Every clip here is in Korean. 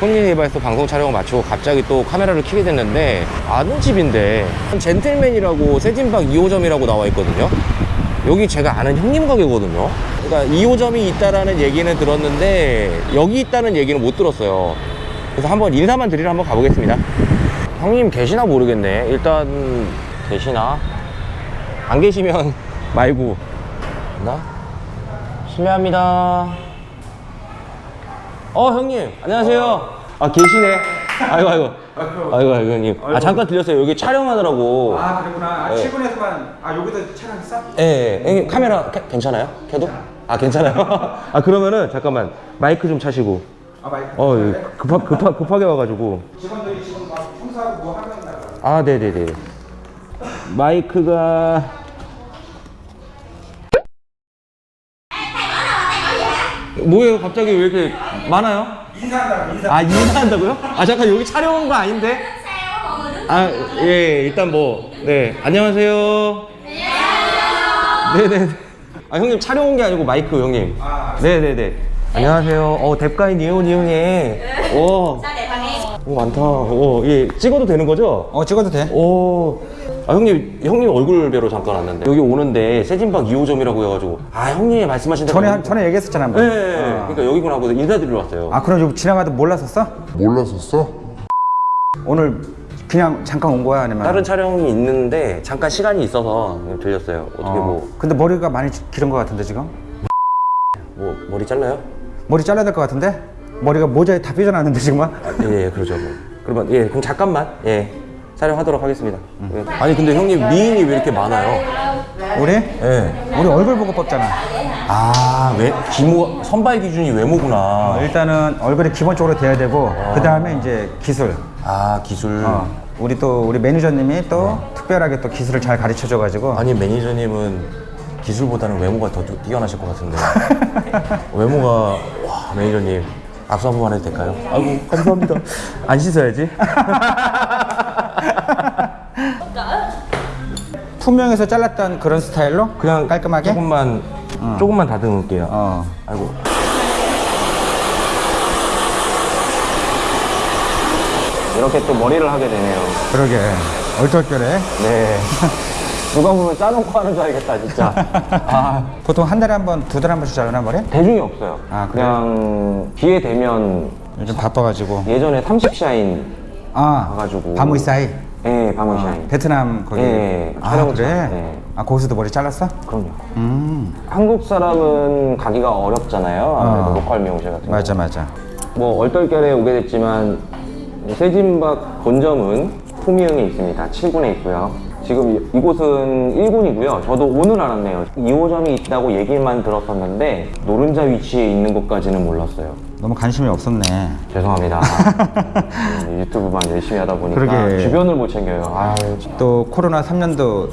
손리에바에서 방송 촬영을 마치고 갑자기 또 카메라를 켜게 됐는데 아는 집인데 젠틀맨이라고 세진박 2호점이라고 나와 있거든요. 여기 제가 아는 형님 가게거든요. 그러니까 2호점이 있다라는 얘기는 들었는데 여기 있다는 얘기는 못 들었어요. 그래서 한번 인사만 드리러 한번 가보겠습니다. 형님 계시나 모르겠네. 일단 계시나? 안 계시면 말고. 나? 실례합니다 어 형님 안녕하세요 아 계시네 아이고 아이고 아이고 아이고 형님 아 잠깐 들렸어요 여기 촬영하느라고 아 그랬구나. 아, 네. 출근해서만 아 여기도 촬영했어? 예, 예. 형님 카메라 켜- 괜찮아요? 켜도? 아 괜찮아요? 아 그러면은 잠깐만 마이크 좀 차시고 아 마이크. 어 예, 급하, 급하, 급하게 와가지고 직원들이 지금 막 청소하고 뭐 하고 있나 봐. 아 네네네 마이크가 뭐예요 갑자기 왜 이렇게 많아요? 인사한다고 인사. 아 인사한다고요? 아 잠깐 여기 촬영 온 거 아닌데? 아 예 일단 뭐 네 안녕하세요. 네네. 아 형님 촬영 온 게 아니고 마이크 형님. 아. 네네네. 안녕하세요. 어 뎁가인 이온이 형님. 오. 오 많다. 오 예 찍어도 되는 거죠? 어 찍어도 돼? 오. 아 형님 형님 얼굴 뵈러 잠깐 왔는데 여기 오는데 세진박 2호점이라고 해가지고 아 형님이 말씀하신 대로 전에 한- 전에 얘기했었잖아 네, 한번. 네, 네. 그러니까 여기구나 하고 인사드리러 왔어요. 아 그럼 좀 지나가도 몰랐었어? 몰랐었어? 오늘 그냥 잠깐 온 거야 아니면? 다른 촬영이 있는데 잠깐 시간이 있어서 들렸어요. 어떻게 어. 뭐, 근데 머리가 많이 기른 것 같은데 지금? 뭐 머리 잘라요? 머리 잘라야 될 것 같은데? 머리가 모자에 다 삐져나왔는데 지금? 아, 예, 예, 그러죠. 뭐. 그러면 예, 그럼 잠깐만 예 촬영하도록 하겠습니다. 예. 아니 근데 형님 미인이 왜 이렇게 많아요? 우리? 예. 우리 얼굴 보고 뽑잖아. 아, 왜 기모 선발 기준이 외모구나. 어, 일단은 얼굴이 기본적으로 돼야 되고 그 다음에 이제 기술. 아 기술. 어, 우리 또 우리 매니저님이 또 특별하게 또 기술을 잘 가르쳐 줘가지고 아니 매니저님은 기술보다는 외모가 더 뛰- 뛰어나실 것 같은데 외모가 와 매니저님 악수 한 번만 해도 될까요? 아이고 감사합니다. 안 씻어야지. 투명해서 잘랐던 그런 스타일로? 그냥 깔끔하게. 조금만 조금만 다듬을게요. 어. 아이고. 이렇게 또 머리를 하게 되네요. 그러게. 얼떨결에. 네 누가 보면 짜놓고 하는 줄 알겠다 진짜 아 보통 한 달에 한 번, 두 달에 한 번씩 자르나 머리? 대중이 없어요 아, 그래요? 그냥 기회 되면 요즘 바빠가지고. 예전에 30Shine 아, 가가지고. ba mươi Shine. 예, ba mươi Shine. 베트남 거기. 예, 아 그래? 차- 예. 아 거기서도 머리 잘랐어? 그럼요. 음. 한국 사람은 가기가 어렵잖아요. 아무래도 어. local 미용실 같은 거. 맞아 맞아. 뭐 얼떨결에 오게 됐지만 세진박 본점은 포미흥에 있습니다. 7군에 있고요. 지금 이- 이곳은 1군이고요. 저도 오늘 알았네요. 2호점이 있다고 얘기만 들었었는데 노른자 위치에 있는 것까지는 몰랐어요. 너무 관심이 없었네. 죄송합니다. 음, 유튜브만 열심히 하다 보니까 그러게. 주변을 못 챙겨요. 아유, 또 코로나 3년도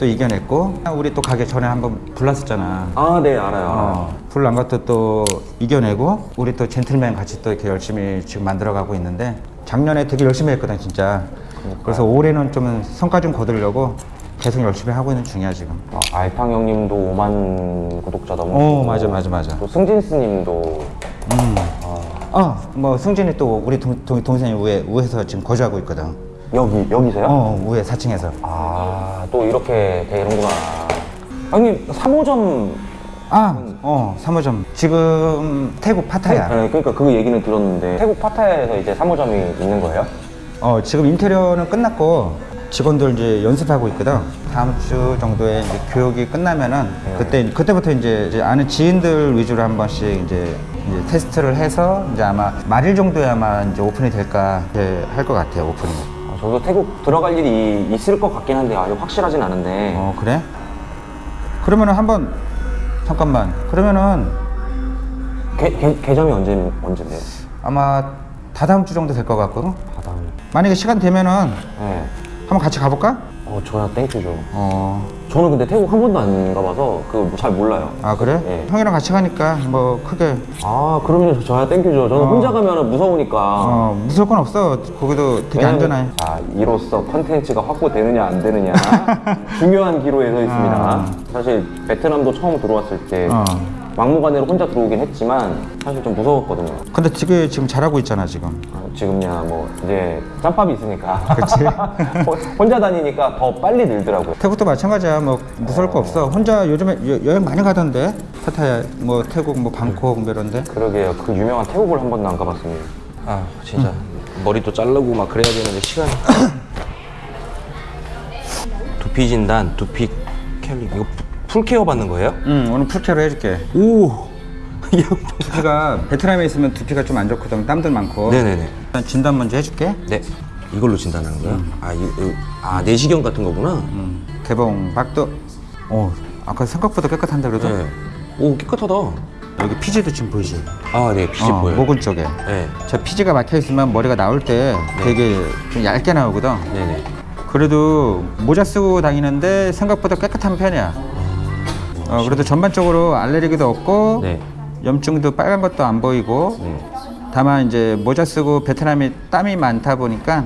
또 이겨냈고 우리 또 가게 전에 한번 불났었잖아. 아, 네, 알아요. 어, 불난 것도 또 이겨내고 우리 또 젠틀맨 같이 또 이렇게 열심히 지금 만들어가고 있는데 작년에 되게 열심히 했거든 진짜. 그래서 올해는 좀 성과 좀 거두려고 계속 열심히 하고 있는 중이야 지금. 어, 알팡 형님도 5만 구독자 넘으시고 어 맞아 맞아 맞아. 또 승진스님도 어뭐 승진이 또 우리 동, 동, 동 생이 우에 우에서 지금 거주하고 있거든. 여기 여기세요? 어 우에 4층에서. 아 또 이렇게 되는구나. 형님 3호점 아 어 3호점 지금 태국 파타야. 네, 그러니까 그 얘기는 들었는데 태국 파타야에서 이제 3호점이 있는 거예요? 어 지금 인테리어는 끝났고 직원들 이제 연습하고 있거든. 다음 주 정도에 이제 교육이 끝나면은 그때 그때부터 이제, 이제 아는 지인들 위주로 한 번씩 이제, 이제 테스트를 해서 이제 아마 말일 정도에 아마 이제 오픈이 될까 할 것 같아요 오픈이. 아, 저도 태국 들어갈 일이 있을 것 같긴 한데 아직 확실하진 않은데 어 그래? 그러면은 한번 잠깐만 그러면은 개, 개, 개점이 언제 언제인데요? 아마 다다음 주 정도 될 것 같고. 만약에 시간 되면은 네. 한번 같이 가볼까? 어 저야 thank you죠. 어. 저는 근데 태국 한 번도 안 가봐서 그거 잘 몰라요. 아 그래? 예. 형이랑 같이 가니까 뭐 크게 아 그러면 저야 thank you죠. 저는 혼자 가면 무서우니까. 어 무서울 건 없어. 거기도 되게 왜냐면- 안전해. 자, 이로써 컨텐츠가 확보되느냐 안 되느냐 중요한 기로에 서 있습니다. 아. 사실 베트남도 처음 들어왔을 때 어. 막무가내로 혼자 들어오긴 했지만 사실 좀 무서웠거든요. 근데 되게 지금 잘하고 있잖아 지금. 어, 지금야 뭐 이제 짬밥이 있으니까 그치. 혼- 혼자 다니니까 더 빨리 늘더라고요. 태국도 마찬가지야. 뭐 무서울 거 없어. 혼자 요즘에 여, 여행 많이 가던데. 파타야 뭐 태국 뭐 방콕 뭐 이런데. 그러게요. 그 유명한 태국을 한 번도 안 가봤습니다. 아 진짜 머리도 자르고 막 그래야 되는데 시간이. 두피 진단, 두피 스케일링 이거 full care 받는 거예요? 응 오늘 full care로 해줄게. 오. 두피가 베트남에 있으면 두피가 좀 안 좋거든. 땀들 많고. 네네네. 일단 진단 먼저 해줄게. 네. 이걸로 진단하는 거야? 아, 이, 이- 아 내시경 같은 거구나. 음, 개봉 박두. 어 아까 생각보다 깨끗한데 그래도. 네. 오 깨끗하다. 여기 피지도 지금 보이지. 아, 네 피지 어, 보여요. 모근 쪽에. 네. 저 피지가 막혀 있으면 머리가 나올 때 되게 좀 얇게 나오거든. 네네. 그래도 모자 쓰고 다니는데 생각보다 깨끗한 편이야. 어, 그래도 전반적으로 알레르기도 없고 네. 염증도 빨간 것도 안 보이고 네. 다만 이제 모자 쓰고 베트남에 땀이 많다 보니까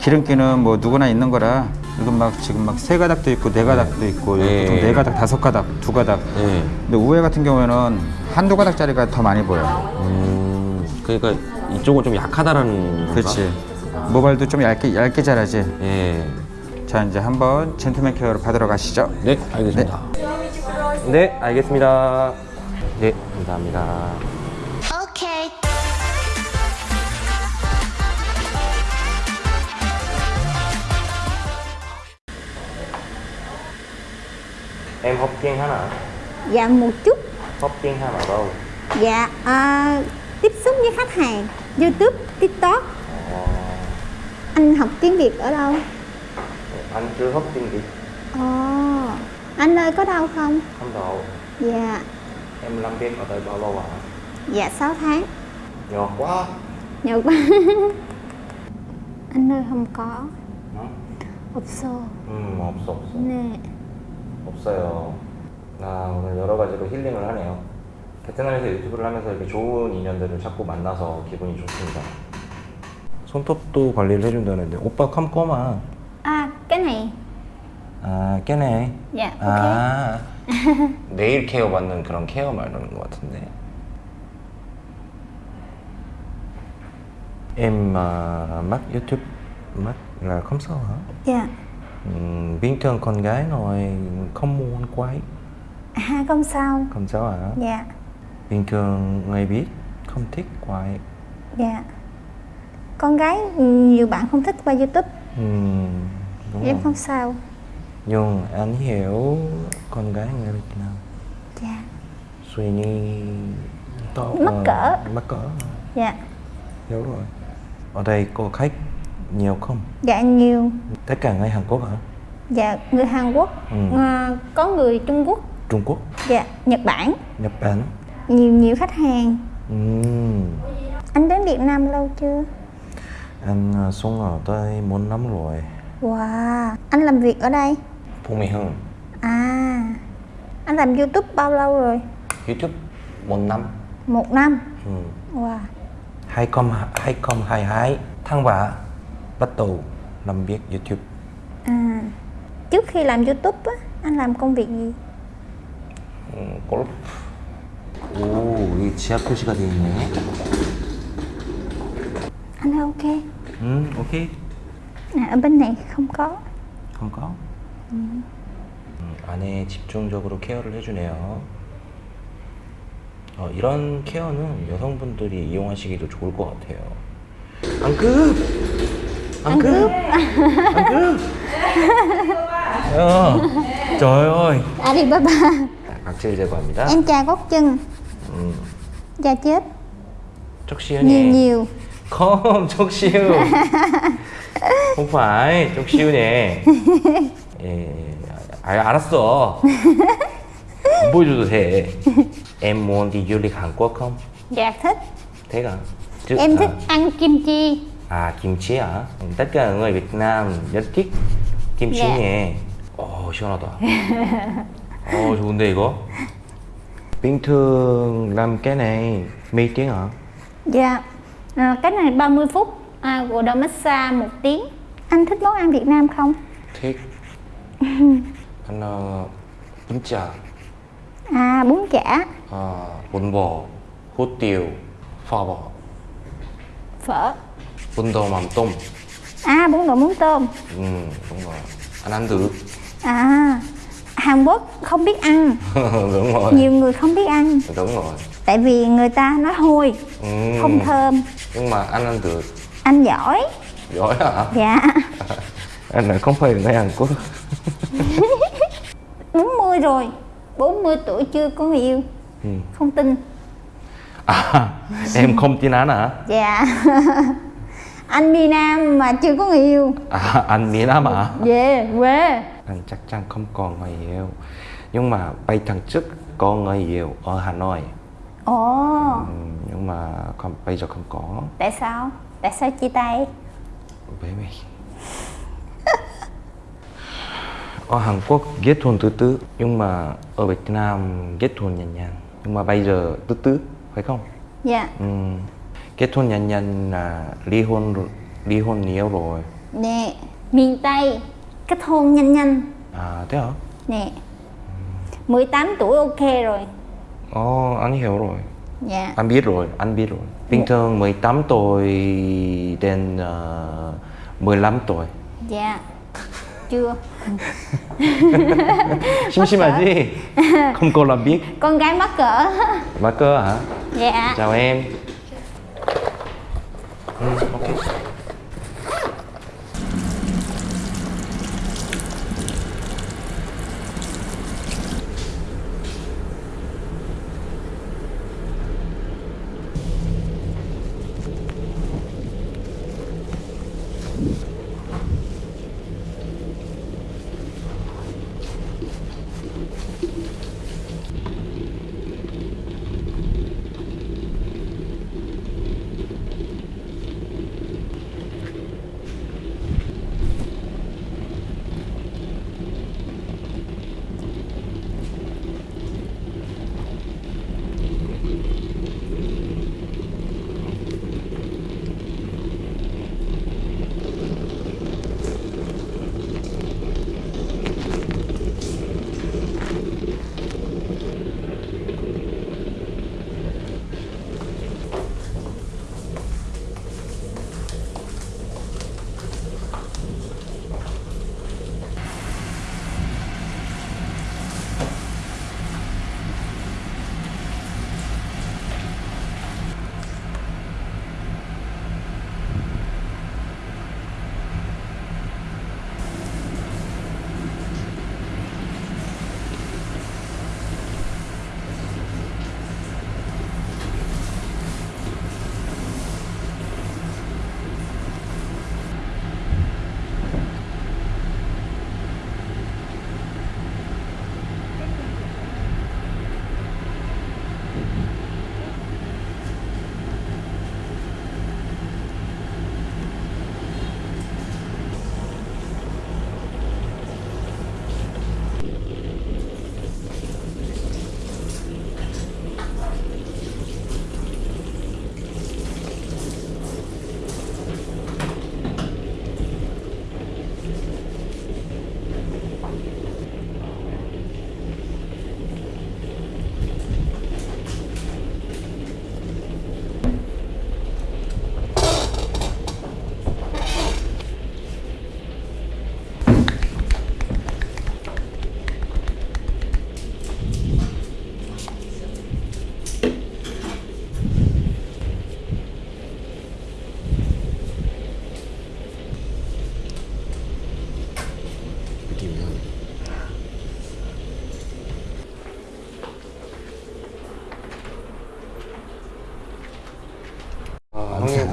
기름기는 뭐 누구나 있는 거라 이건 막 지금 막 세 가닥도 있고 네 가닥도 있고 네. 보통 네 가닥 다섯 가닥 두 가닥 네. 근데 우회 같은 경우에는 한두 가닥짜리가 더 많이 보여 음. 그러니까 이쪽은 좀 약하다라는. 그렇지 모발도 좀 얇게 얇게 자라지 예. 자 이제 한번 젠틀맨 케어를 받으러 가시죠 네, 알겠습니다. 네, 알겠습니다. 네, 감사합니다. Okay. Em hấp kiêng hả? Dạ một chút Hấp kiêng hả mà đâu? Dạ à, tiếp xúc với khách hàng YouTube, TikTok Anh học tiếng Việt ở đâu? Anh chưa hấp kiêng gì? Ồ, Anh ơi có đau không? Không độ. Dạ, Em làm việc ở đây bao lâu ạ? dạ 6 tháng Nhỏ quá. Nhiều quá Anh ơi không có 어? 없어 음, 없어, 없어. 네 없어요. 아, 오늘 여러 가지로 힐링을 하네요. 베트남에서 유튜브를 하면서 이렇게 좋은 인연들을 자꾸 만나서 기분이 좋습니다. 손톱도 관리를 해준다는데 오빠 컴컴아. À, cái này 아, 깨네. Dạ, ok 아, 네일 케어 받는 그런 케어 말하는 것 같은데. Em mà mắc YouTube mắc là không sao hả? Dạ Ừm, bình thường con gái nói không muốn quay, À, không sao không sao hả? Dạ, Bình thường người biết không thích quay. dạ Con gái nhiều bạn không thích qua YouTube Ừm, đúng Em rồi. không sao Nhưng anh hiểu con gái người Việt Nam. Dạ, suy nghĩ to Mắc ờ, cỡ. mắc cỡ. Dạ. Hiểu rồi. Ở đây có khách nhiều không? Dạ nhiều. Tất cả người Hàn Quốc hả? Dạ, người Hàn Quốc. Ừ. à, Có người Trung Quốc. Trung Quốc? Dạ, Nhật Bản. Nhật Bản. Nhiều nhiều khách hàng. Ừm, Anh đến Việt Nam lâu chưa? anh ờ, xuống ở đây bốn năm rồi. Wow. Anh làm việc ở đây? Phú Mỹ Hưng À Anh làm YouTube bao lâu rồi? YouTube một năm Một năm ừ. Wow 2022 tháng 3 bắt đầu làm việc YouTube à, Trước khi làm YouTube á Anh làm công việc gì? 음, 골프 오 여기 지하 표시가 돼 있네 Anh ơi ok 음 오케이 à, Ở bên này không có không có 음, 안에 집중적으로 케어를 해주네요 어, 이런 케어는 여성분들이 이용하시기도 좋을 것 같아요 안급 안급 안급 야 trời ơi Alibaba 각질 제거합니다 Em chà gót chân 음, Da chết chốc Nhiều siêu nhiều Không, chốc siêu Không phải, chốc siêu nè 예, 아, 알았어 안 보여줘도 돼 Em muốn đi du lịch Hàn Quốc không? Dạ thích Thế à? Chứ, Em à, thích ăn kim chi À, kim chi hả? Tất cả người Việt Nam rất thích kim chi Dạ. nhỉ Ồ, 시원하다 Ồ, 좋은데 이거? Bình thường làm cái này mấy tiếng hả? Dạ à, Cái này 30 phút à, Gội đầu massage một tiếng Anh thích món ăn Việt Nam không? thích Anh uh, bún chả. À bún chả. 아, bún bò hút tiêu phò bò. Phở. Bún đậu mắm tôm. À bún đậu mắm tôm. Ừ, đúng rồi. Anh ăn thử. À Hàn Quốc không biết ăn. Đúng rồi. Nhiều người không biết ăn. Đúng rồi. Tại vì người ta nói hôi ừ. không thơm. Nhưng mà anh ăn thử. Anh giỏi. Giỏi hả? Dạ. Anh này không phải người Hàn Quốc 40 rồi 40 tuổi chưa có người yêu. Ừ. không tin. À em không tin anh hả? Dạ. Anh đi Nam mà chưa có người yêu. À anh miền Nam hả? Về quê. Anh chắc chắn không còn người yêu. Nhưng mà bảy tháng trước có người yêu ở Hà Nội. Ồ. Ừ, nhưng mà không, bây giờ không có. Tại sao? Tại sao chia tay? Với mình ở Hàn Quốc kết hôn từ từ nhưng mà ở Việt Nam kết hôn nhanh nhanh nhưng mà bây giờ từ từ phải không? Dạ. Ừ. kết hôn nhanh nhanh là ly hôn ly hôn nhiều rồi. Nè miền Tây kết hôn nhanh nhanh. À thế hả? Nè. 18 tuổi ok rồi. Ồ, anh hiểu rồi. Dạ. Anh biết rồi anh biết rồi. Bình thường 18 tuổi đến uh, 15 tuổi. Dạ chưa 심심하지? không cô làm biết con gái mắc cỡ mà cơ hả dạ chào em ừ, ok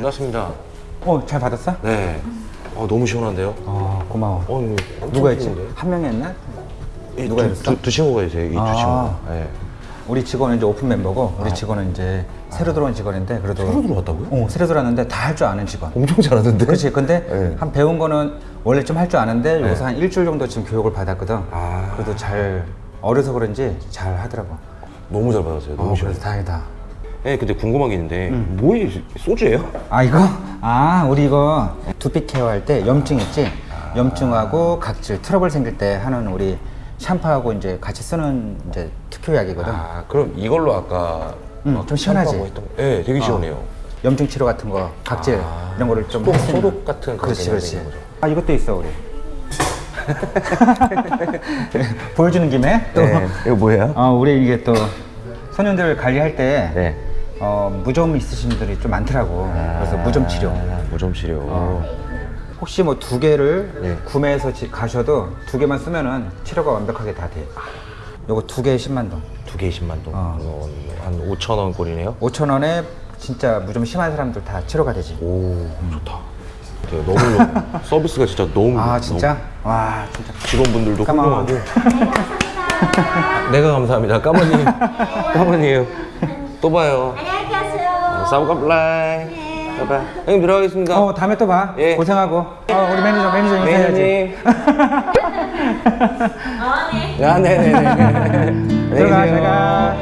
끝났습니다 어, 잘 받았어? 네 어, 너무 시원한데요? 어, 고마워. 어, 누가 했지? 한 명이 했나? 이 누가 두, 했어? 두, 두 친구가 있어요 이두 아. 친구가 네. 우리 직원은 이제 오픈 멤버고 우리 직원은 이제 새로 들어온 직원인데 그래도 새로 들어왔다고요? 어, 새로 들어왔는데 다 할 줄 아는 직원. 엄청 잘하던데? 그렇지. 근데 네. 한 배운 거는 원래 좀 할 줄 아는데 요새 한 일주일 정도 지금 교육을 받았거든. 아. 그래도 잘 어려서 그런지 잘 하더라고. 너무 잘 받았어요 너무 어, 시원해 그래서 다행이다. 네, 근데 궁금한 게 있는데 뭐에 소주예요? 아 이거? 아 우리 이거 두피 케어할 때 염증 있지? 염증하고 각질 트러블 생길 때 하는 우리 샴푸하고 이제 같이 쓰는 이제 특효약이거든. 아 그럼 이걸로 아까 음, 좀 시원하지. 했던- 네, 되게 시원해요. 염증 치료 같은 거, 각질 아, 이런 거를 좀 소독. 소독 같은 그런 그렇지, 그렇지. 아 이것도 있어 우리. 보여주는 김에 또 네, 이거 뭐예요? 어, 우리 이게 또 소년들 관리할 때 네. 어, 무좀 있으신 분들이 좀 많더라고. 그래서 무좀 치료. 아, 무좀 치료. 어. 혹시 뭐 두 개를 네. 구매해서 지- 가셔도 두 개만 쓰면은 치료가 완벽하게 다 돼. 요거 두 개에 10만 동. 두 개에 10만 동. 어. 한 5천 원 꼴이네요. 5천 원에 진짜 무좀 심한 사람들 다 치료가 되지. 오, 좋다. 되게 너무 좋- 서비스가 진짜 너무 아 너무- 진짜? 와 진짜. 직원분들도. 훌륭하고. 내가 감사합니다. cảm ơn. cảm ơn이에요. 또 봐요. 가세요. sau gặp lại. 바이바이. 형님 들어가겠습니다. 어 다음에 또 봐. 예. 고생하고. 어 우리 매니저 매니저 인사해야지. 매니저님. 아, 네네네. 들어가 제가.